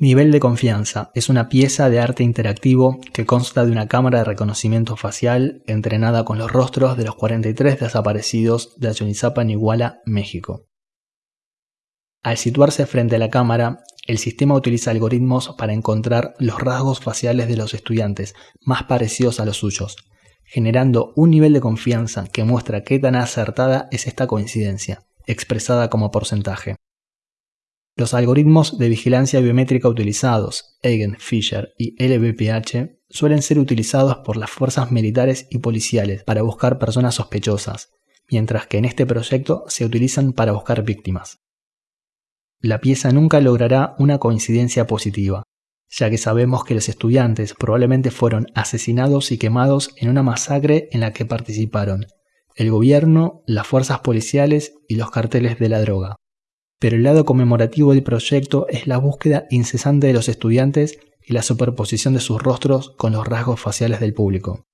Nivel de confianza es una pieza de arte interactivo que consta de una cámara de reconocimiento facial entrenada con los rostros de los 43 desaparecidos de Ayonizapa en Iguala, México. Al situarse frente a la cámara, el sistema utiliza algoritmos para encontrar los rasgos faciales de los estudiantes más parecidos a los suyos, generando un nivel de confianza que muestra qué tan acertada es esta coincidencia, expresada como porcentaje. Los algoritmos de vigilancia biométrica utilizados, Eigen, Fisher y LBPH, suelen ser utilizados por las fuerzas militares y policiales para buscar personas sospechosas, mientras que en este proyecto se utilizan para buscar víctimas. La pieza nunca logrará una coincidencia positiva, ya que sabemos que los estudiantes probablemente fueron asesinados y quemados en una masacre en la que participaron el gobierno, las fuerzas policiales y los carteles de la droga pero el lado conmemorativo del proyecto es la búsqueda incesante de los estudiantes y la superposición de sus rostros con los rasgos faciales del público.